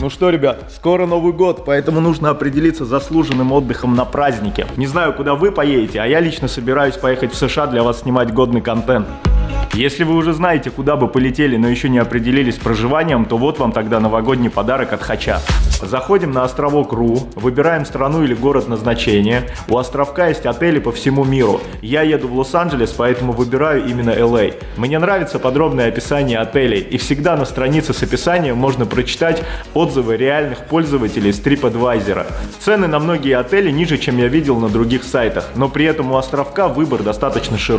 Ну что, ребят, скоро Новый год, поэтому нужно определиться заслуженным отдыхом на празднике. Не знаю, куда вы поедете, а я лично собираюсь поехать в США для вас снимать годный контент. Если вы уже знаете, куда бы полетели, но еще не определились с проживанием, то вот вам тогда новогодний подарок от Хача. Заходим на островок РУ, выбираем страну или город назначения. У островка есть отели по всему миру. Я еду в Лос-Анджелес, поэтому выбираю именно LA. Мне нравится подробное описание отелей, и всегда на странице с описанием можно прочитать отзывы реальных пользователей с TripAdvisor. Цены на многие отели ниже, чем я видел на других сайтах, но при этом у островка выбор достаточно широкий.